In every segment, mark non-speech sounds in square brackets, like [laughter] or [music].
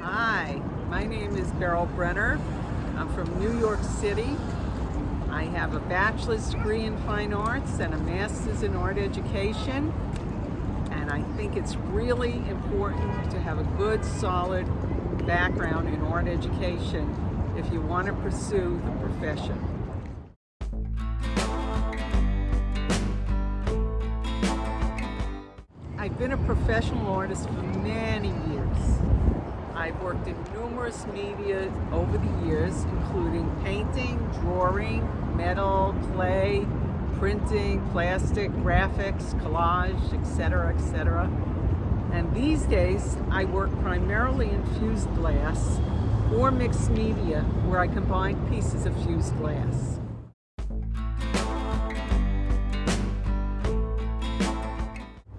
Hi, my name is Beryl Brenner. I'm from New York City. I have a bachelor's degree in fine arts and a master's in art education. And I think it's really important to have a good, solid background in art education if you want to pursue the profession. I've been a professional artist for many years. I've worked in numerous media over the years, including painting, drawing, metal, clay, printing, plastic, graphics, collage, etc., etc. And these days, I work primarily in fused glass or mixed media, where I combine pieces of fused glass.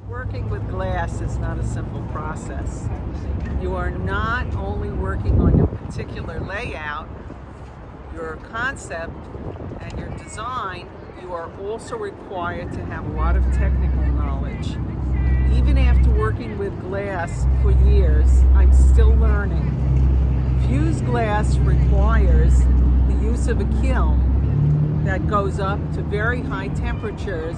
Working with glass is not a simple process. You are not only working on your particular layout, your concept, and your design, you are also required to have a lot of technical knowledge. Even after working with glass for years, I'm still learning. Glass requires the use of a kiln that goes up to very high temperatures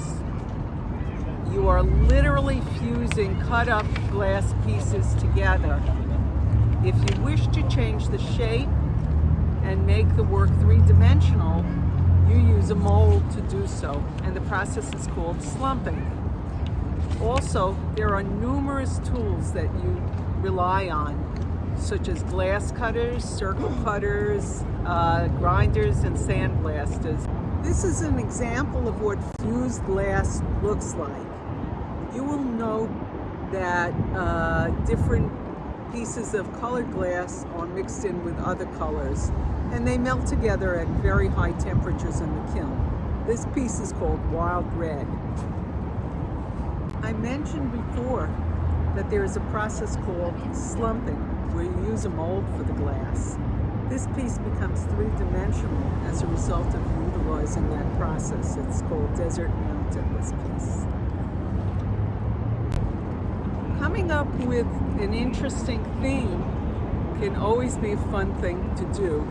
you are literally fusing cut up glass pieces together. If you wish to change the shape and make the work three-dimensional, you use a mold to do so, and the process is called slumping. Also, there are numerous tools that you rely on, such as glass cutters, circle cutters, uh, grinders, and sandblasters. This is an example of what fused glass looks like you will note that uh, different pieces of colored glass are mixed in with other colors and they melt together at very high temperatures in the kiln. This piece is called Wild Red. I mentioned before that there is a process called slumping where you use a mold for the glass. This piece becomes three-dimensional as a result of utilizing that process. It's called Desert Mountain, this piece coming up with an interesting theme can always be a fun thing to do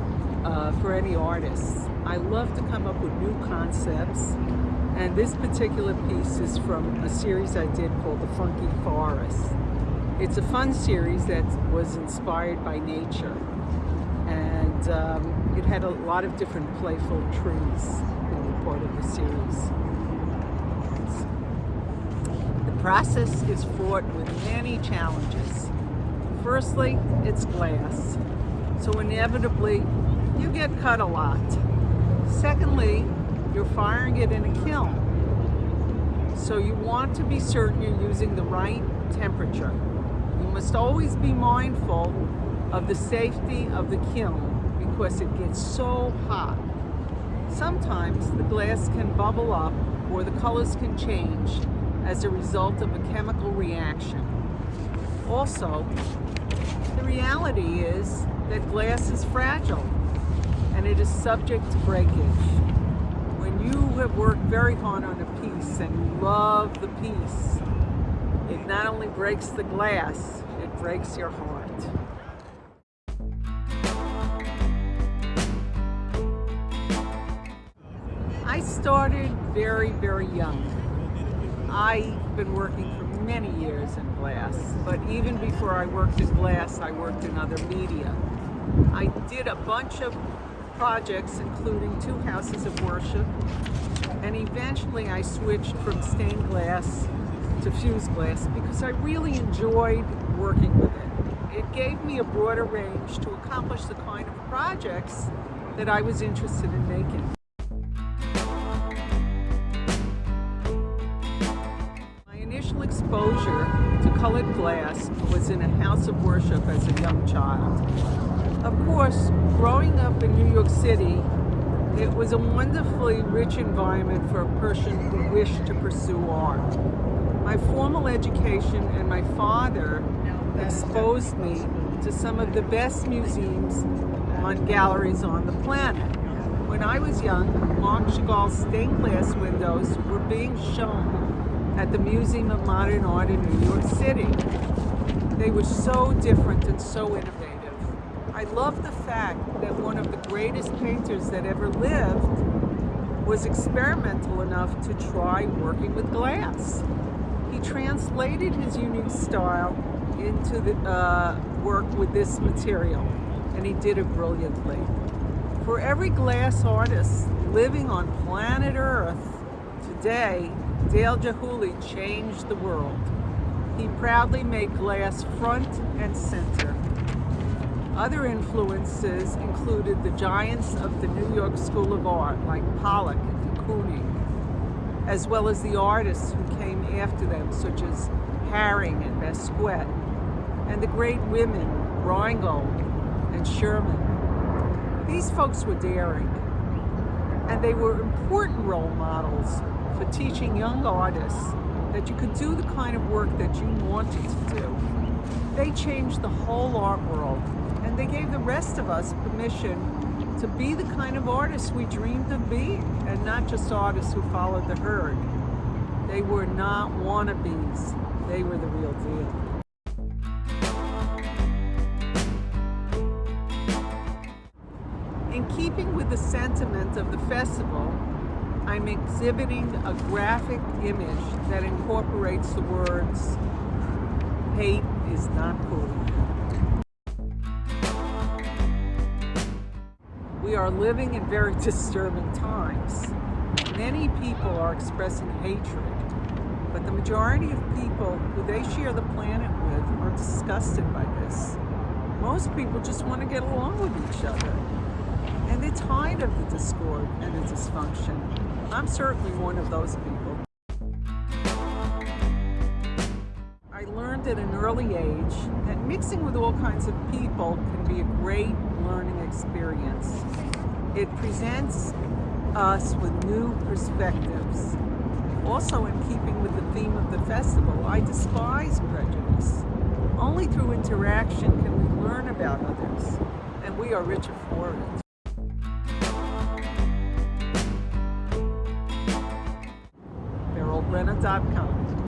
uh, for any artist. I love to come up with new concepts and this particular piece is from a series I did called The Funky Forest. It's a fun series that was inspired by nature and um, it had a lot of different playful trees in the part of the series The process is fraught with many challenges. Firstly, it's glass, so inevitably you get cut a lot. Secondly, you're firing it in a kiln, so you want to be certain you're using the right temperature. Must always be mindful of the safety of the kiln because it gets so hot. Sometimes the glass can bubble up or the colors can change as a result of a chemical reaction. Also, the reality is that glass is fragile and it is subject to breakage. When you have worked very hard on a piece and you love the piece, it not only breaks the glass, it breaks your heart. I started very, very young. I've been working for many years in glass, but even before I worked in glass, I worked in other media. I did a bunch of projects, including two houses of worship, and eventually I switched from stained glass to fused glass because I really enjoyed working with it. It gave me a broader range to accomplish the kind of projects that I was interested in making. My initial exposure to colored glass was in a house of worship as a young child. Of course, growing up in New York City, it was a wonderfully rich environment for a person who wished to pursue art. My formal education and my father exposed me to some of the best museums on galleries on the planet. When I was young, Marc Chagall's stained glass windows were being shown at the Museum of Modern Art in New York City. They were so different and so innovative. I love the fact that one of the greatest painters that ever lived was experimental enough to try working with glass. He translated his unique style into the uh, work with this material, and he did it brilliantly. For every glass artist living on planet Earth today, Dale Chihuly changed the world. He proudly made glass front and center. Other influences included the giants of the New York School of Art like Pollock and de Kooning, as well as the artists who came after them such as Haring and Basquiat, and the great women Ringgold and Sherman. These folks were daring, and they were important role models for teaching young artists that you could do the kind of work that you wanted to do. They changed the whole art world, and they gave the rest of us permission to be the kind of artists we dreamed of being, and not just artists who followed the herd. They were not wannabes. They were the real deal. In keeping with the sentiment of the festival, I'm exhibiting a graphic image that incorporates the words, hate is not cool. We are living in very [laughs] disturbing times. Many people are expressing hatred, but the majority of people who they share the planet with are disgusted by this. Most people just want to get along with each other. And they're tired of the discord and the dysfunction. I'm certainly one of those people. I learned at an early age that mixing with all kinds of people can be a great learning experience. It presents us with new perspectives. Also in keeping with the theme of the festival, I despise prejudice. Only through interaction can we learn about others, and we are richer for it. BerylBrenner.com.